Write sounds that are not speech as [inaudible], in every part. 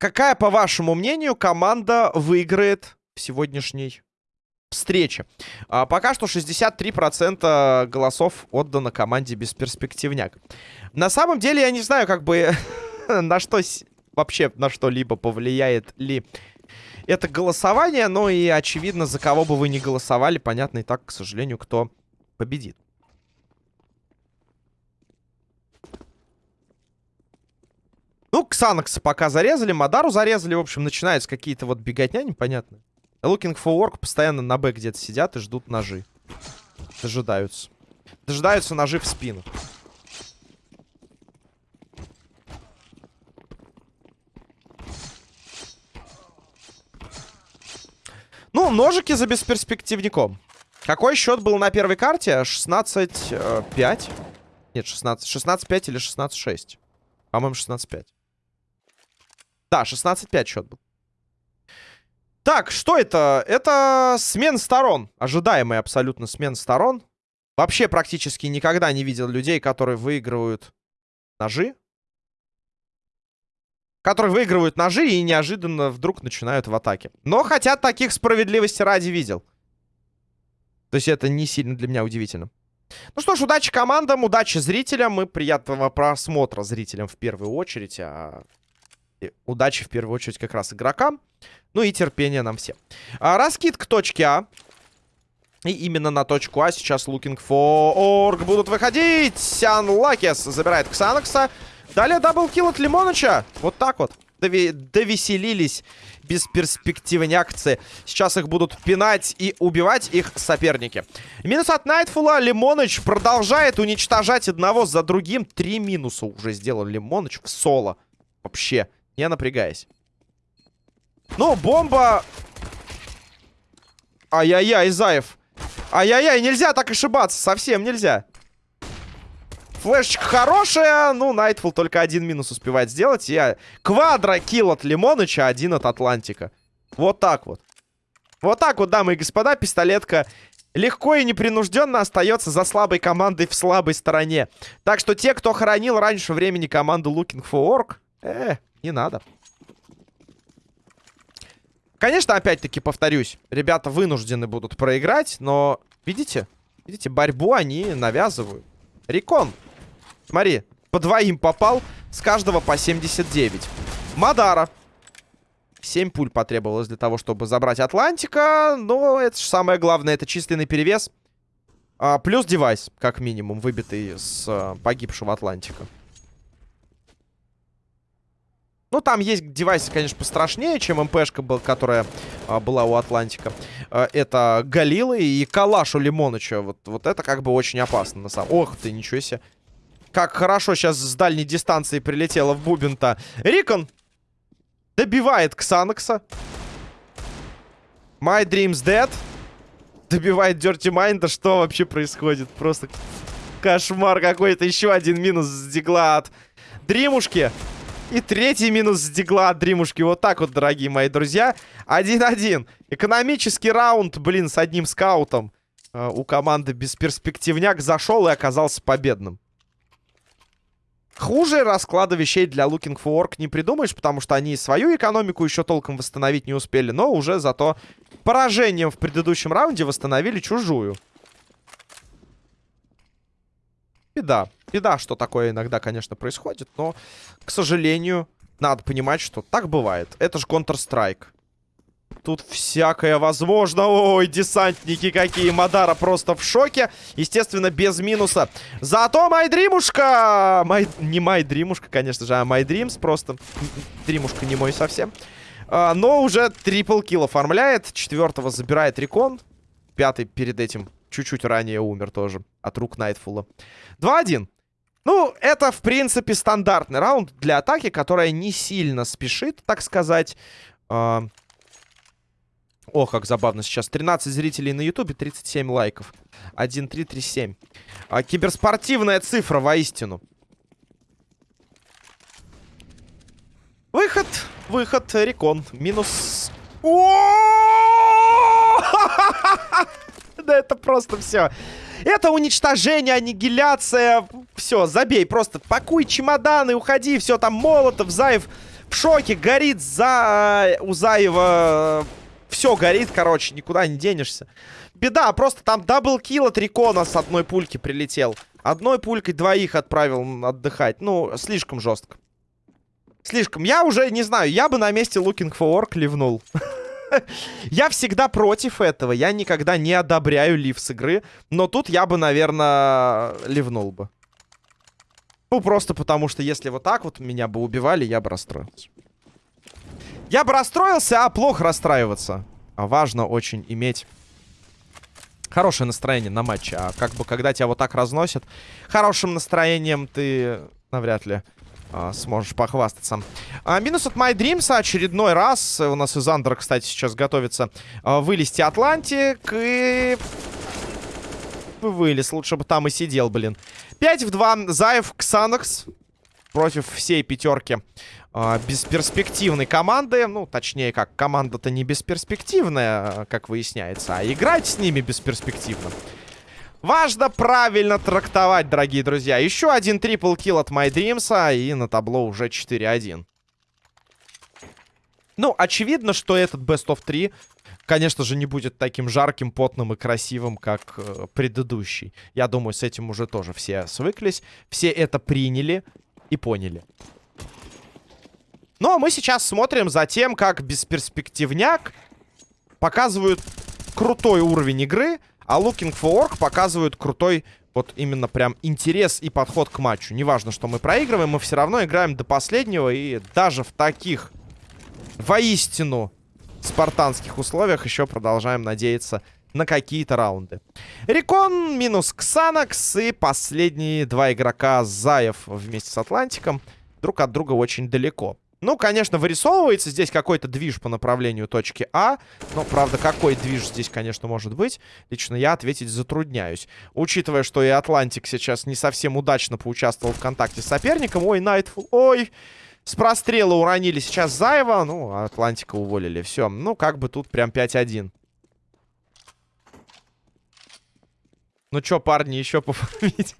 Какая, по вашему мнению, команда выиграет в сегодняшней встрече? А, пока что 63% голосов отдано команде Бесперспективняк. На самом деле, я не знаю, как бы [laughs] на что вообще на что-либо повлияет ли это голосование, но и очевидно, за кого бы вы ни голосовали, понятно и так, к сожалению, кто победит. Ну, Ксанакса пока зарезали, Мадару зарезали. В общем, начинаются какие-то вот беготня непонятные. Looking for work постоянно на Б где-то сидят и ждут ножи. Дожидаются. Дожидаются ножи в спину. Ну, ножики за бесперспективником. Какой счет был на первой карте? 16-5? Э, Нет, 16. 16-5 или 16-6? По-моему, 16-5. Да, 16-5 счет был. Так, что это? Это смен сторон. Ожидаемый абсолютно смен сторон. Вообще практически никогда не видел людей, которые выигрывают ножи. Которые выигрывают ножи и неожиданно вдруг начинают в атаке. Но хотя таких справедливости ради видел. То есть это не сильно для меня удивительно. Ну что ж, удачи командам, удачи зрителям и приятного просмотра зрителям в первую очередь. А удачи в первую очередь как раз игрокам. Ну и терпения нам всем. А, раскид к точке А. И именно на точку А сейчас Looking for Org будут выходить. Сянлакес забирает Ксанакса. Далее double kill от Лимоныча. Вот так вот. Дови довеселились бесперспективнякцы. Сейчас их будут пинать и убивать их соперники. Минус от Найтфула. Лимоныч продолжает уничтожать одного за другим. Три минуса уже сделал Лимоныч в соло. Вообще не напрягаясь. Ну, бомба... Ай-яй-яй, Заев. Ай-яй-яй, нельзя так ошибаться, совсем нельзя. Флешечка хорошая. Ну, Найтфул только один минус успевает сделать. Я квадро-килл от Лимоныча, один от Атлантика. Вот так вот. Вот так вот, дамы и господа, пистолетка легко и непринужденно остается за слабой командой в слабой стороне. Так что те, кто хоронил раньше времени команду Looking for Orc, э, не надо. Конечно, опять-таки повторюсь, ребята вынуждены будут проиграть, но, видите, видите, борьбу они навязывают. Рекон, смотри, по двоим попал, с каждого по 79. Мадара. 7 пуль потребовалось для того, чтобы забрать Атлантика, но это же самое главное, это численный перевес. А, плюс девайс, как минимум, выбитый с а, погибшего Атлантика. Ну, там есть девайсы, конечно, пострашнее, чем МПшка, был, которая а, была у Атлантика. А, это Галилы и Калаш у Лимоныча. Вот, вот это как бы очень опасно. На самом... Ох ты, ничего себе. Как хорошо сейчас с дальней дистанции прилетела в бубен-то. Рикон добивает Ксанакса. My Dream's Dead. Добивает Dirty Mind. Что вообще происходит? Просто кошмар какой-то. Еще один минус с дигла от Дримушки. И третий минус с дигла от Дримушки. Вот так вот, дорогие мои друзья. 1-1. Экономический раунд, блин, с одним скаутом. Э, у команды бесперспективняк зашел и оказался победным. Хуже расклада вещей для Looking for Work не придумаешь, потому что они свою экономику еще толком восстановить не успели, но уже зато поражением в предыдущем раунде восстановили чужую. Беда. Беда, что такое иногда, конечно, происходит, но, к сожалению, надо понимать, что так бывает. Это же Counter-Strike. Тут всякое возможно. Ой, десантники какие. Мадара просто в шоке. Естественно, без минуса. Зато Майдримушка! Май... Не Майдримушка, конечно же, а Майдримс просто. Дримушка не мой совсем. А, но уже трипл килл оформляет. Четвертого забирает Рекон. Пятый перед этим чуть-чуть ранее умер тоже. От рук Найтфула. 2-1. Ну, это, в принципе, стандартный раунд для атаки, которая не сильно спешит, так сказать. Э... О, как забавно сейчас. 13 зрителей на ютубе, 37 лайков. 1-3-3-7. А, киберспортивная цифра, воистину. Выход, выход, рекон. Минус... [laughs] Да это просто... все. Это уничтожение, аннигиляция. Все, забей, просто пакуй чемоданы, уходи. Все, там Молотов, Заев в шоке, горит за... у Заева... Все горит, короче, никуда не денешься. Беда, просто там даблкил от Рикона с одной пульки прилетел. Одной пулькой двоих отправил отдыхать. Ну, слишком жестко. Слишком. Я уже не знаю, я бы на месте Looking for Orc ливнул. [laughs] я всегда против этого. Я никогда не одобряю лив с игры. Но тут я бы, наверное, ливнул бы. Ну, просто потому что если вот так вот меня бы убивали, я бы расстроился. Я бы расстроился, а плохо расстраиваться. А важно очень иметь хорошее настроение на матче. А как бы, когда тебя вот так разносят, хорошим настроением ты навряд ли а, сможешь похвастаться. А, минус от My Dreams очередной раз. У нас из Андера, кстати, сейчас готовится а, вылезти Атлантик. И... Вылез. Лучше бы там и сидел, блин. 5 в 2. Заев, Ксанакс. Против всей пятерки а, бесперспективной команды. Ну, точнее, как, команда-то не бесперспективная, как выясняется. А играть с ними бесперспективно. Важно правильно трактовать, дорогие друзья. Еще один трипл килл от My Dreams, и на табло уже 4-1. Ну, очевидно, что этот Best of 3, конечно же, не будет таким жарким, потным и красивым, как э, предыдущий. Я думаю, с этим уже тоже все свыклись. Все это приняли и поняли. Ну, а мы сейчас смотрим за тем, как бесперспективняк показывают крутой уровень игры а Looking for Orc показывают крутой вот именно прям интерес и подход к матчу. Неважно, что мы проигрываем, мы все равно играем до последнего. И даже в таких воистину спартанских условиях еще продолжаем надеяться на какие-то раунды. Рекон минус Ксанакс и последние два игрока Заев вместе с Атлантиком друг от друга очень далеко. Ну, конечно, вырисовывается здесь какой-то движ по направлению точки А. Но, правда, какой движ здесь, конечно, может быть, лично я ответить затрудняюсь. Учитывая, что и Атлантик сейчас не совсем удачно поучаствовал в контакте с соперником. Ой, Найтфул, ой... С прострела уронили сейчас Заева. Ну, Атлантика уволили. Все. Ну, как бы тут прям 5-1. Ну что, парни, еще пофармить?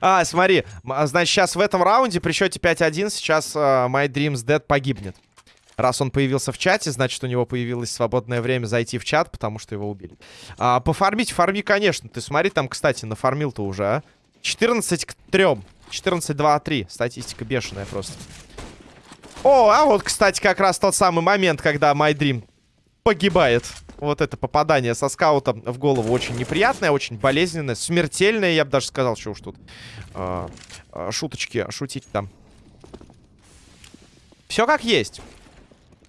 А, смотри. А, значит, сейчас в этом раунде при счете 5-1 сейчас uh, My Dreams Dead погибнет. Раз он появился в чате, значит, у него появилось свободное время зайти в чат, потому что его убили. А, пофармить, фарми, конечно. Ты смотри, там, кстати, нафармил-то уже, а? 14 к 3. 14, 2, 3. Статистика бешеная просто. О, а вот, кстати, как раз тот самый момент, когда My Dream погибает. Вот это попадание со скаутом в голову очень неприятное, очень болезненное, смертельное, я бы даже сказал, что уж тут э, шуточки шутить там. Все как есть.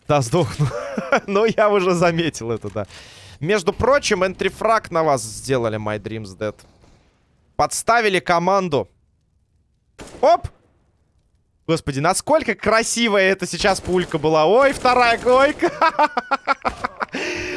Да, сдохну. [laughs] Но я уже заметил это, да. Между прочим, энтрифраг на вас сделали, My Dreams Dead. Подставили команду. Оп! Господи, насколько красивая это сейчас пулька была. Ой, вторая койка. [laughs]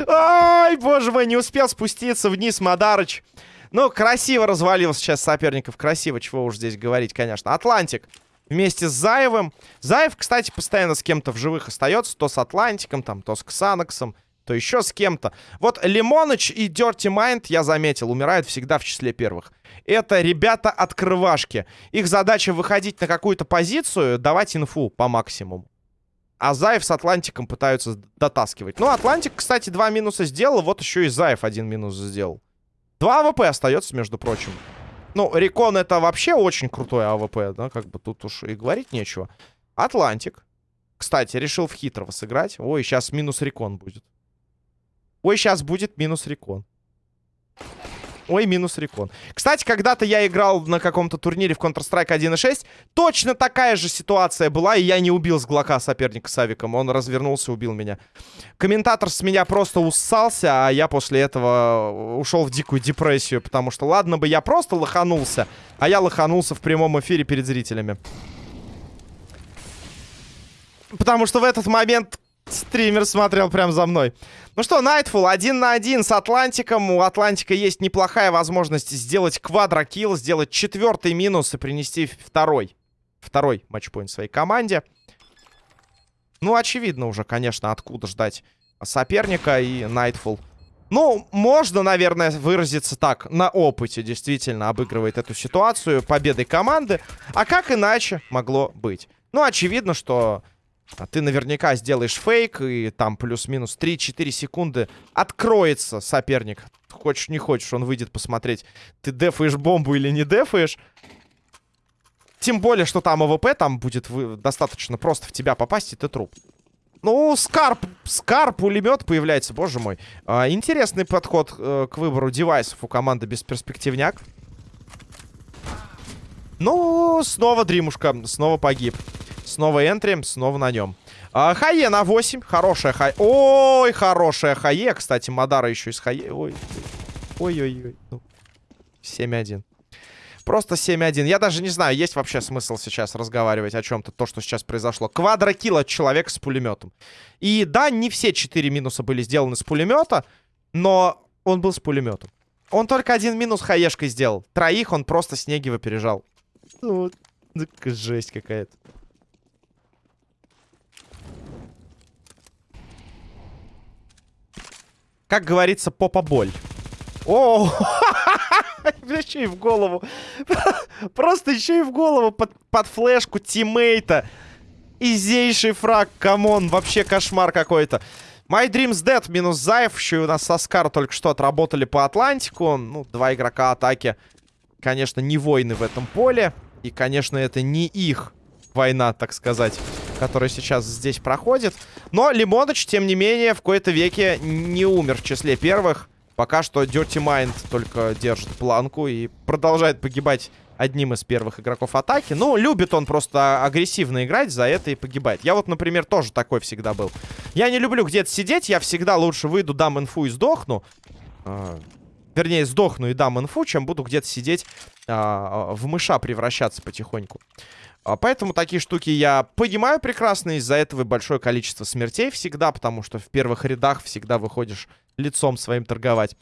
Ай, боже мой, не успел спуститься вниз Мадарыч. Ну, красиво развалил сейчас соперников. Красиво, чего уж здесь говорить, конечно. Атлантик вместе с Заевым. Заев, кстати, постоянно с кем-то в живых остается. То с Атлантиком, там, то с Ксанаксом, то еще с кем-то. Вот Лимоныч и Dirty Mind, я заметил, умирают всегда в числе первых. Это ребята-открывашки. Их задача выходить на какую-то позицию, давать инфу по максимуму. А Заев с Атлантиком пытаются дотаскивать. Ну, Атлантик, кстати, два минуса сделал. Вот еще и Заев один минус сделал. Два АВП остается, между прочим. Ну, Рекон это вообще очень крутой АВП, да? Как бы тут уж и говорить нечего. Атлантик. Кстати, решил в хитрого сыграть. Ой, сейчас минус Рекон будет. Ой, сейчас будет минус Рекон. Ой, минус рекон. Кстати, когда-то я играл на каком-то турнире в Counter-Strike 1.6. Точно такая же ситуация была, и я не убил с глока соперника с авиком. Он развернулся убил меня. Комментатор с меня просто уссался, а я после этого ушел в дикую депрессию. Потому что, ладно бы я просто лоханулся, а я лоханулся в прямом эфире перед зрителями. Потому что в этот момент Стример смотрел прям за мной. Ну что, Nightfall один на один с Атлантиком. У Атлантика есть неплохая возможность сделать квадрокилл, сделать четвертый минус и принести второй. Второй матчпоинт своей команде. Ну, очевидно уже, конечно, откуда ждать соперника и Nightfall. Ну, можно, наверное, выразиться так. На опыте действительно обыгрывает эту ситуацию победой команды. А как иначе могло быть? Ну, очевидно, что ты наверняка сделаешь фейк, и там плюс-минус 3-4 секунды откроется соперник. Хочешь, не хочешь, он выйдет посмотреть, ты дефаешь бомбу или не дефаешь. Тем более, что там АВП, там будет достаточно просто в тебя попасть, и ты труп. Ну, Скар, Скар, пулемет появляется, боже мой. А, интересный подход э, к выбору девайсов у команды без перспективняк. Ну, снова Дримушка, снова погиб. Снова энтри, снова на нем. А, Хае на 8, хорошая Хае. Ой, хорошая Хае, кстати, Мадара еще из Хае. Ой, ой-ой-ой. Ну, 7-1. Просто 7-1. Я даже не знаю, есть вообще смысл сейчас разговаривать о чем-то, то, что сейчас произошло. Квадрокилл от человека с пулеметом. И да, не все 4 минуса были сделаны с пулемета, но он был с пулеметом. Он только один минус хаешкой сделал. Троих он просто Снегиво пережал. Ну, жесть какая-то. Как говорится, попа боль. О, [laughs] еще и в голову. [laughs] Просто еще и в голову под, под флешку тиммейта. Изейший фраг, come on, вообще кошмар какой-то. My Dreams Dead минус Заев. Еще и у нас со Скар только что отработали по Атлантику. Ну, два игрока атаки. Конечно, не воины в этом поле. И, конечно, это не их война, так сказать, которая сейчас здесь проходит. Но Лимоныч, тем не менее, в кои-то веке не умер в числе первых. Пока что Dirty Mind только держит планку и продолжает погибать одним из первых игроков атаки. Ну, любит он просто агрессивно играть, за это и погибает. Я вот, например, тоже такой всегда был. Я не люблю где-то сидеть, я всегда лучше выйду, дам инфу и сдохну. А, вернее, сдохну и дам инфу, чем буду где-то сидеть а, в мыша превращаться потихоньку. А, поэтому такие штуки я понимаю прекрасно. Из-за этого большое количество смертей всегда, потому что в первых рядах всегда выходишь лицом своим торговать.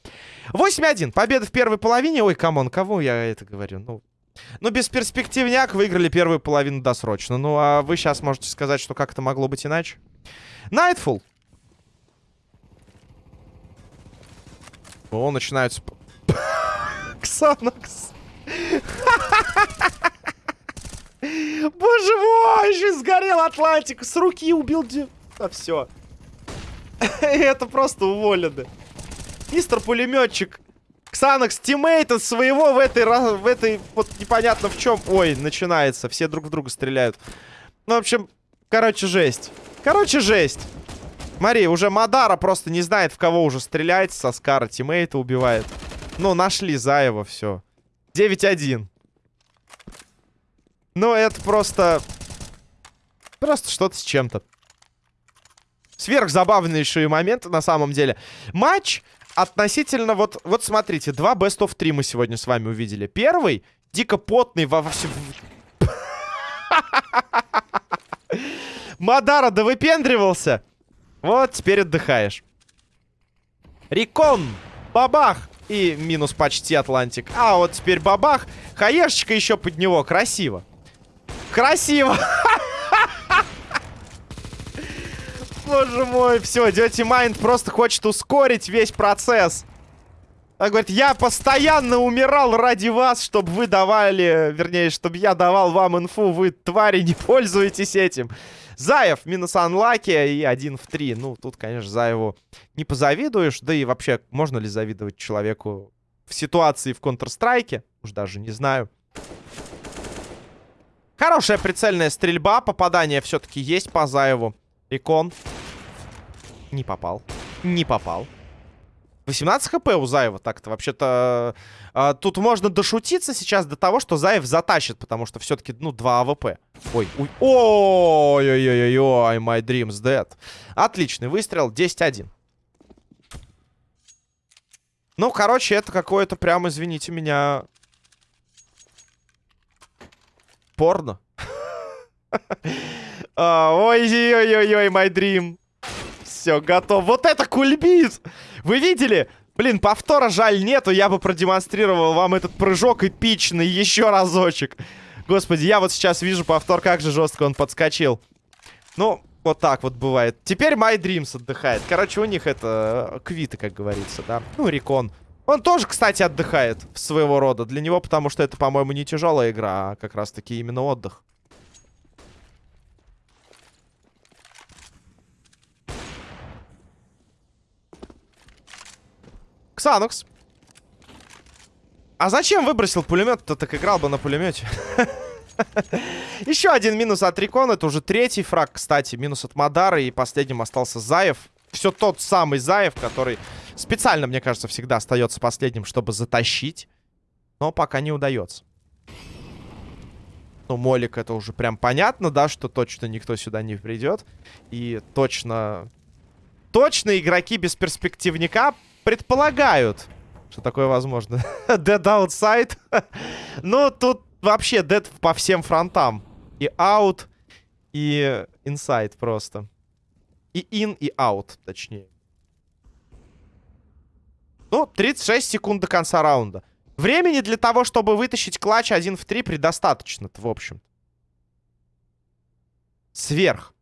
8-1. Победа в первой половине. Ой, come on, кого я это говорю? Ну, ну, бесперспективняк выиграли первую половину досрочно. Ну, а вы сейчас можете сказать, что как это могло быть иначе? Nightfall. О, начинаются... [laughs] Ксанакс. [laughs] Боже мой, еще сгорел Атлантик. С руки убил... А, все. [laughs] Это просто уволены. Мистер пулеметчик. Ксанакс тиммейта своего в этой, в этой, вот непонятно в чем. Ой, начинается. Все друг в друга стреляют. Ну, в общем, короче, жесть. Короче, жесть. Смотри, уже Мадара просто не знает, в кого уже стрелять. Соскара тиммейта убивает. Ну, нашли Заева, все. 9-1. Ну, это просто... Просто что-то с чем-то сверхзабавнейшие моменты на самом деле. Матч относительно вот... Вот смотрите, два Best of 3 мы сегодня с вами увидели. Первый, дико потный во. [laughs] Мадара, да выпендривался. Вот, теперь отдыхаешь. Рикон, бабах. И минус почти Атлантик. А вот теперь бабах. Хаешечка еще под него. Красиво. Красиво. Боже мой, все, Dirty Mind просто хочет ускорить весь процесс. Он говорит, я постоянно умирал ради вас, чтобы вы давали, вернее, чтобы я давал вам инфу, вы, твари, не пользуетесь этим. Заев минус анлаки и один в три. Ну, тут, конечно, Заеву не позавидуешь. Да и вообще, можно ли завидовать человеку в ситуации в Counter-Strike? Уж даже не знаю. Хорошая прицельная стрельба. Попадание все-таки есть по Заеву. Икон. Не попал. Не попал. 18 хп у Заева так-то. Вообще-то э, тут можно дошутиться сейчас до того, что Заев затащит, потому что все-таки, ну, 2 АВП. Ой, ой, ой-ой-ой-ой, my dreams dead. Отличный выстрел, 10-1. Ну, короче, это какое-то прям, извините меня... Порно. А, ой-ой-ой-ой, my dream. Все, готов. Вот это кульбит! Вы видели? Блин, повтора жаль нету. Я бы продемонстрировал вам этот прыжок эпичный еще разочек. Господи, я вот сейчас вижу повтор, как же жестко он подскочил. Ну, Вот так вот бывает. Теперь My Dreams отдыхает. Короче, у них это э, квиты, как говорится, да. Ну, Рекон. Он тоже, кстати, отдыхает своего рода. Для него, потому что это, по-моему, не тяжелая игра, а как раз-таки именно отдых. Ксанукс. А зачем выбросил пулемет-то? Так играл бы на пулемете. [laughs] Еще один минус от Рикон. Это уже третий фраг, кстати. Минус от Мадара. И последним остался Заев. Все тот самый Заев, который специально, мне кажется, всегда остается последним, чтобы затащить. Но пока не удается. Ну, Молик это уже прям понятно, да, что точно никто сюда не придет. И точно... Точно игроки без перспективника предполагают, что такое возможно. [laughs] Dead outside. [laughs] ну, тут вообще dead по всем фронтам. И out, и inside просто. И in, и out, точнее. Ну, 36 секунд до конца раунда. Времени для того, чтобы вытащить клатч 1 в 3 предостаточно в общем. Сверх.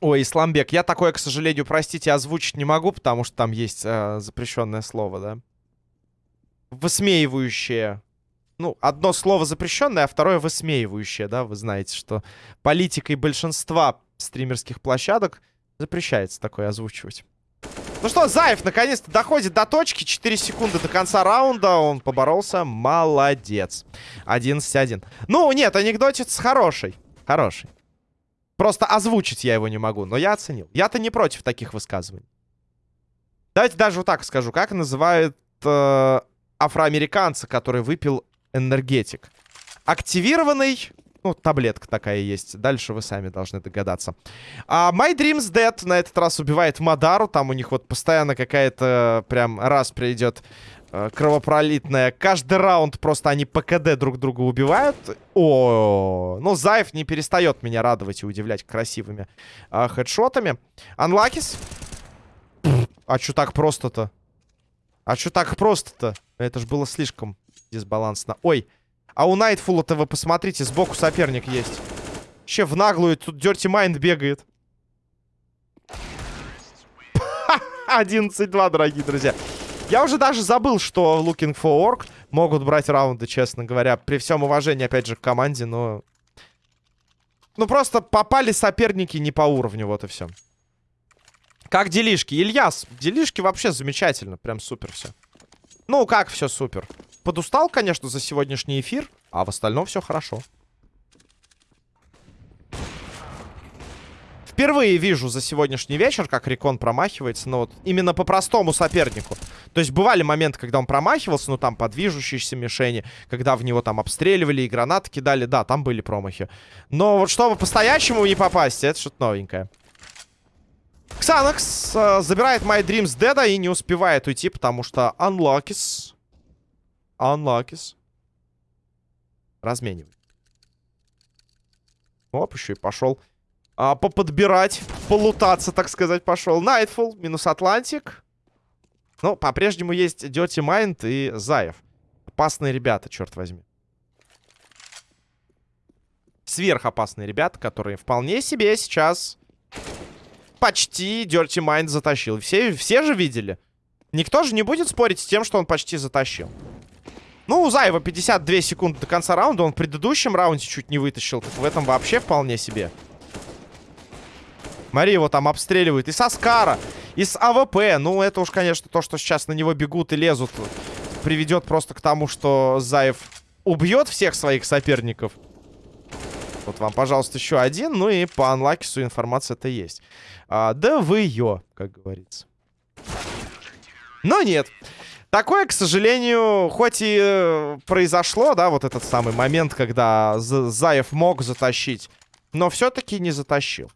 Ой, Исламбек, я такое, к сожалению, простите, озвучить не могу, потому что там есть э, запрещенное слово, да? Высмеивающее. Ну, одно слово запрещенное, а второе высмеивающее, да? Вы знаете, что политикой большинства стримерских площадок запрещается такое озвучивать. Ну что, Заев наконец-то доходит до точки. 4 секунды до конца раунда. Он поборолся. Молодец. 11-1. Ну, нет, анекдотец хороший. Хороший. Просто озвучить я его не могу, но я оценил. Я-то не против таких высказываний. Давайте даже вот так скажу. Как называют э, афроамериканца, который выпил энергетик? Активированный... Ну, таблетка такая есть. Дальше вы сами должны догадаться. А My Dreams Dead на этот раз убивает Мадару. Там у них вот постоянно какая-то прям раз придет Э, кровопролитная. Каждый раунд просто они по КД друг друга убивают. О, ну Заев не перестает меня радовать и удивлять красивыми э, хедшотами. Анлакис. А что так просто-то? А что так просто-то? Это же было слишком дисбалансно. Ой, а у Найтфула-то вы посмотрите, сбоку соперник есть. Вообще в наглую тут Dirty Mind бегает. 11-2, дорогие друзья. Я уже даже забыл, что Looking for Orc могут брать раунды, честно говоря. При всем уважении, опять же, к команде, но... Ну, просто попали соперники не по уровню, вот и все. Как делишки? Ильяс, делишки вообще замечательно. Прям супер все. Ну, как все супер? Подустал, конечно, за сегодняшний эфир, а в остальном все хорошо. Впервые вижу за сегодняшний вечер, как Рекон промахивается, но вот именно по простому сопернику. То есть бывали моменты, когда он промахивался, ну там по движущейся мишени, когда в него там обстреливали и гранаты кидали, да, там были промахи. Но вот чтобы по-стоячему не попасть, это что-то новенькое. Ксанакс э, забирает My Dreams Деда и не успевает уйти, потому что Unlockis... Unlockis... Разменивает. Оп, еще и пошел а, поподбирать, полутаться, так сказать, пошел. Найтфул, минус Атлантик. Ну, по-прежнему есть Dirty Mind и Заев. Опасные ребята, черт возьми. Сверхопасные ребята, которые вполне себе сейчас почти Dirty Mind затащил. Все, все же видели. Никто же не будет спорить с тем, что он почти затащил. Ну, у Заева 52 секунды до конца раунда. Он в предыдущем раунде чуть не вытащил. Так в этом вообще вполне себе. Смотри, его там обстреливают. И со Скара, и с АВП. Ну, это уж, конечно, то, что сейчас на него бегут и лезут, приведет просто к тому, что Заев убьет всех своих соперников. Вот вам, пожалуйста, еще один. Ну и по unlucky су информация-то есть. А, да вы ее, как говорится. Но нет. Такое, к сожалению, хоть и э, произошло, да, вот этот самый момент, когда Заев мог затащить, но все-таки не затащил.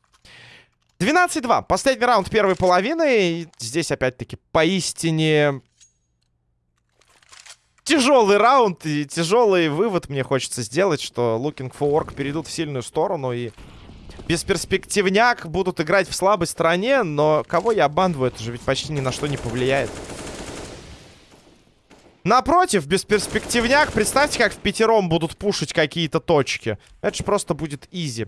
12-2. Последний раунд первой половины. И здесь, опять-таки, поистине... Тяжелый раунд и тяжелый вывод мне хочется сделать, что Looking for Orc перейдут в сильную сторону и бесперспективняк будут играть в слабой стороне, но кого я обманываю, это же ведь почти ни на что не повлияет. Напротив, бесперспективняк. Представьте, как в пятером будут пушить какие-то точки. Это же просто будет изи.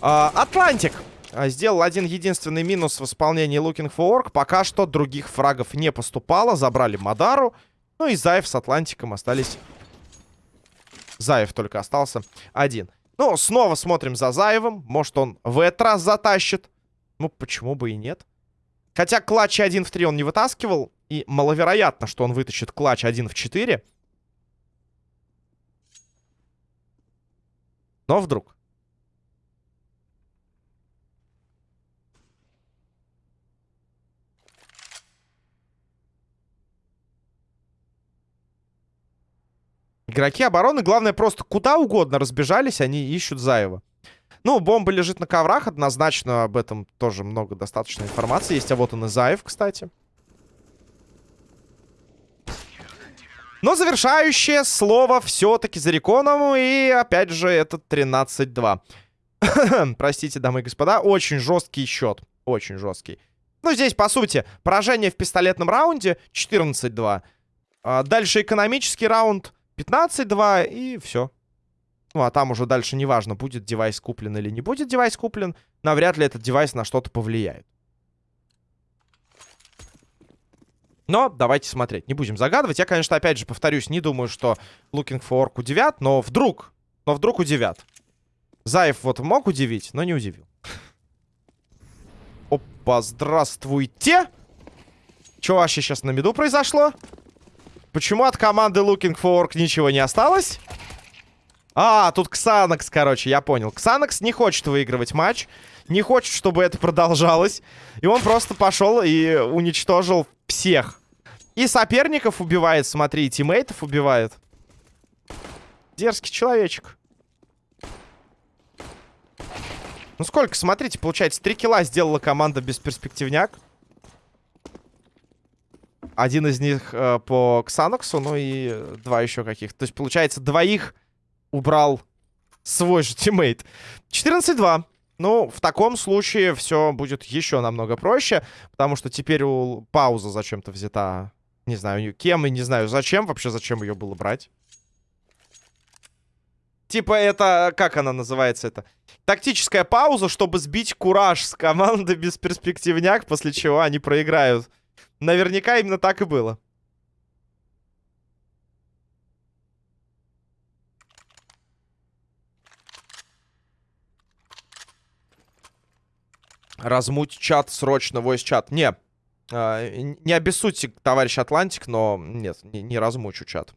А, Атлантик а, сделал один единственный минус в исполнении Looking for Orc. Пока что других фрагов не поступало. Забрали Мадару. Ну и Заев с Атлантиком остались... Заев только остался один. Ну, снова смотрим за Заевым. Может, он в этот раз затащит. Ну, почему бы и нет? Хотя клатч 1 в 3 он не вытаскивал. И маловероятно, что он вытащит клатч 1 в 4. Но вдруг. Игроки обороны, главное, просто куда угодно разбежались, они ищут Заева. Ну, бомба лежит на коврах, однозначно об этом тоже много достаточно информации есть. А вот он и Заев, кстати. Но завершающее слово все-таки за Реконом. И опять же, это 13-2. [coughs] Простите, дамы и господа, очень жесткий счет. Очень жесткий. Ну, здесь, по сути, поражение в пистолетном раунде 14-2. А дальше экономический раунд 15-2 и все. Ну, а там уже дальше неважно, будет девайс куплен или не будет девайс куплен. Навряд ли этот девайс на что-то повлияет. Но давайте смотреть. Не будем загадывать. Я, конечно, опять же повторюсь, не думаю, что Looking for удивят, но вдруг, но вдруг удивят. Заев вот мог удивить, но не удивил. Опа, здравствуйте! Что вообще сейчас на меду произошло? Почему от команды Looking for Orc ничего не осталось? А, тут Ксанакс, короче, я понял. Ксанакс не хочет выигрывать матч. Не хочет, чтобы это продолжалось. И он просто пошел и уничтожил всех. И соперников убивает, смотри, и teammate ов убивает. Дерзкий человечек. Ну сколько, смотрите, получается, три килла сделала команда бесперспективняк. Один из них э, по Ксаноксу, ну и два еще каких-то. То есть, получается, двоих убрал свой же teammate. 14-2. Ну, в таком случае все будет еще намного проще, потому что теперь у пауза зачем-то взята. Не знаю, кем и не знаю зачем. Вообще, зачем ее было брать. Типа это, как она называется это? Тактическая пауза, чтобы сбить кураж с команды без перспективняк, после чего они проиграют. Наверняка именно так и было. Размуть чат срочно, войс чат. Не, э, не обессудьте, товарищ Атлантик, но нет, не, не размучу чат.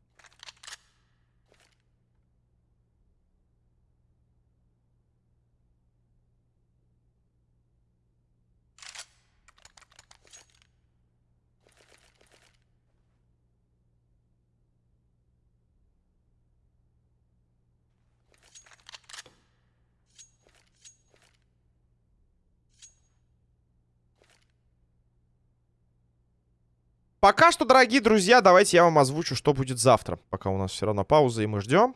Пока что, дорогие друзья, давайте я вам озвучу, что будет завтра. Пока у нас все равно пауза, и мы ждем.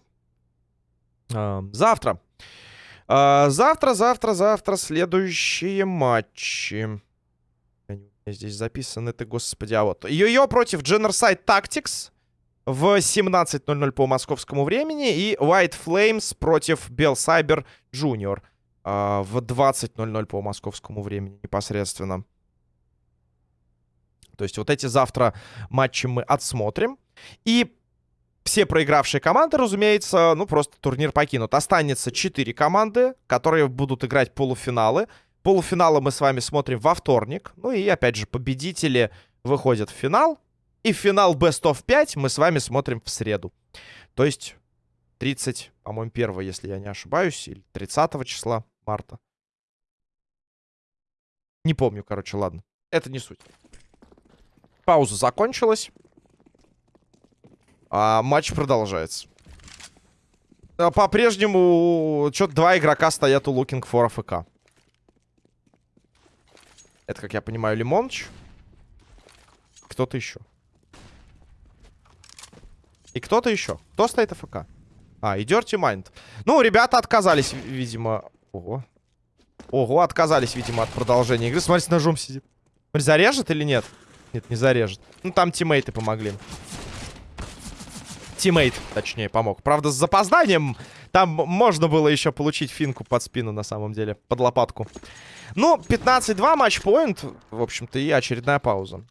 Завтра. А, завтра, завтра, завтра следующие матчи. Здесь записаны ты, господи, а вот. Йо-Йо против Genocide Tactics в 17.00 по московскому времени. И White Flames против Bell Cyber Junior а, в 20.00 по московскому времени непосредственно. То есть вот эти завтра матчи мы отсмотрим. И все проигравшие команды, разумеется, ну просто турнир покинут. Останется 4 команды, которые будут играть полуфиналы. Полуфиналы мы с вами смотрим во вторник. Ну и опять же, победители выходят в финал. И финал Best of 5 мы с вами смотрим в среду. То есть 30, по-моему, 1, если я не ошибаюсь, или 30 числа марта. Не помню, короче, ладно. Это не суть. Пауза закончилась. А матч продолжается. А, по-прежнему что-то два игрока стоят у Looking for AFK. Это, как я понимаю, Лимоныч. Кто-то еще. И кто-то еще. Кто стоит АФК? А, и Dirty Mind. Ну, ребята отказались, видимо... Ого. Ого, отказались, видимо, от продолжения игры. Смотри, с ножом сидит. Смотри, зарежет или? Нет, не зарежет. Ну, там тиммейты помогли. Тиммейт, точнее, помог. Правда, с запозданием там можно было еще получить финку под спину, на самом деле, под лопатку. Ну, 15-2 матчпоинт, в общем-то, и очередная пауза.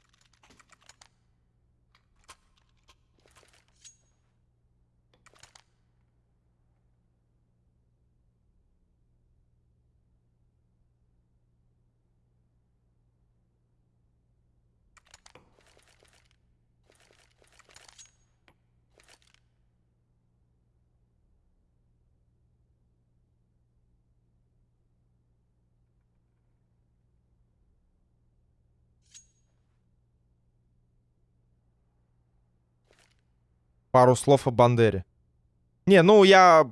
Пару слов о Бандере. Не, ну я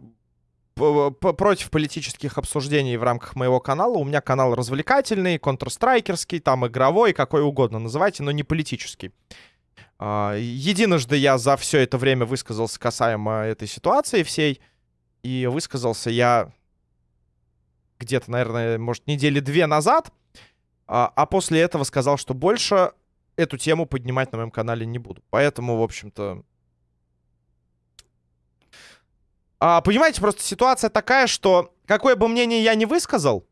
против политических обсуждений в рамках моего канала. У меня канал развлекательный, контрстрайкерский, там игровой, какой угодно называйте, но не политический. А, единожды я за все это время высказался касаемо этой ситуации всей. И высказался я где-то, наверное, может, недели две назад. А, а после этого сказал, что больше эту тему поднимать на моем канале не буду. Поэтому, в общем-то, А, понимаете, просто ситуация такая, что какое бы мнение я не высказал,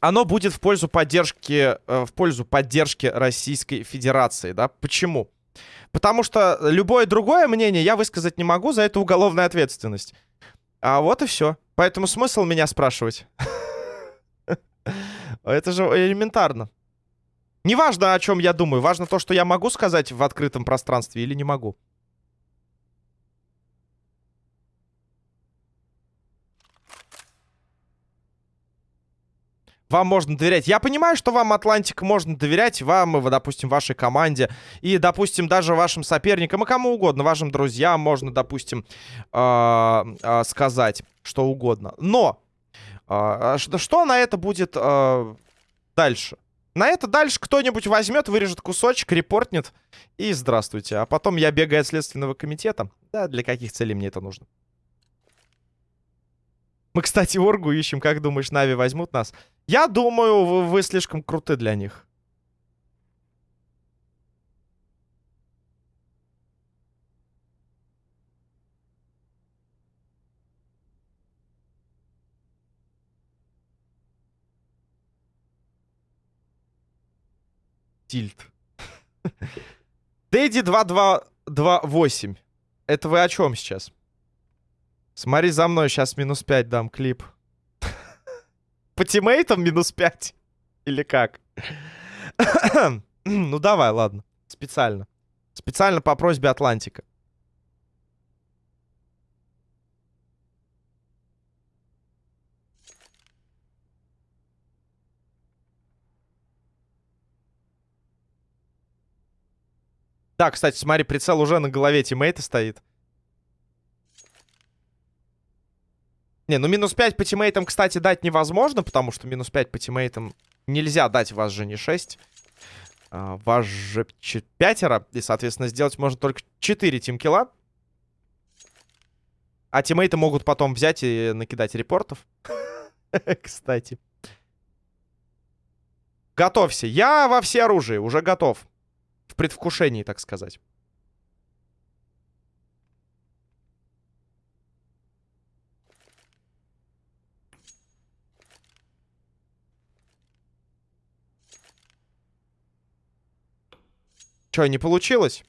оно будет в пользу поддержки, э, в пользу поддержки Российской Федерации, да? Почему? Потому что любое другое мнение я высказать не могу, за это уголовная ответственность. А вот и все. Поэтому смысл меня спрашивать. [laughs] Это же элементарно. Неважно, о чем я думаю. Важно то, что я могу сказать в открытом пространстве или не могу. Вам можно доверять. Я понимаю, что вам, Атлантика, можно доверять, вам, допустим, вашей команде, и, допустим, даже вашим соперникам, и кому угодно, вашим друзьям можно, допустим, э э сказать что угодно. Но э что, на это будет дальше? На это дальше кто-нибудь возьмет, вырежет кусочек, репортнет, и здравствуйте. А потом я бегаю от Следственного комитета. Да, для каких целей мне это нужно? Мы, кстати, Оргу ищем. Как думаешь, Нави возьмут нас? Я думаю, вы, вы слишком круты для них. Тильт. [laughs] Дэдди 2228. Это вы о чем сейчас? Смотри за мной, сейчас минус 5 дам клип. [laughs] По тиммейтам минус 5? Или как? [coughs] ну давай, ладно. Специально. Специально по просьбе Атлантика. Да, кстати, смотри, прицел уже на голове тиммейта стоит. Не, ну минус 5 по тиммейтам, кстати, дать невозможно, потому что минус 5 по тиммейтам нельзя дать, вас же не 6. А, вас же пятеро, и, соответственно, сделать можно только 4 тимкила. А тиммейты могут потом взять и накидать репортов. [laughs] Кстати. Готовься. Я во все оружие, уже готов. В предвкушении, так сказать. Че, не получилось?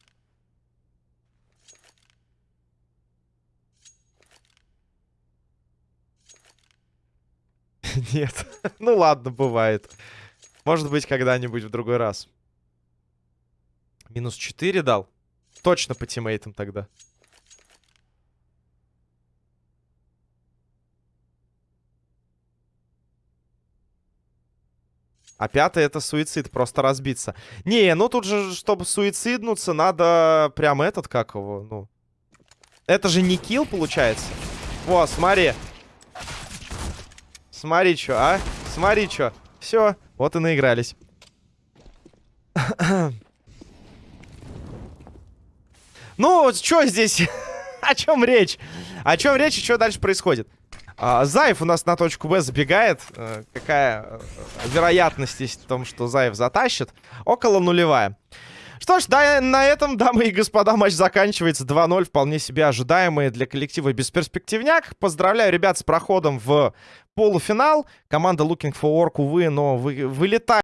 [laughs] Нет. ну ладно, бывает. Может быть, когда-нибудь в другой раз. Минус 4 дал? Точно по тиммейтам тогда. А пятый это суицид, просто разбиться. Не, ну тут же, чтобы суициднуться, надо прям этот, как его, ну... Это же не килл, получается. Во, смотри. Смотри, что, а? Смотри, что. Все, вот и наигрались. ну, что здесь? [laughs] О чем речь? О чем речь и что дальше происходит? А, Заев у нас на точку Б забегает. А, какая э, вероятность есть в том, что Заев затащит? Около нулевая. Что ж, да, на этом, дамы и господа, матч заканчивается 2-0. Вполне себе ожидаемый для коллектива бесперспективняк. Поздравляю ребят с проходом в полуфинал. Команда Looking for Work, увы, но вы, вылетает.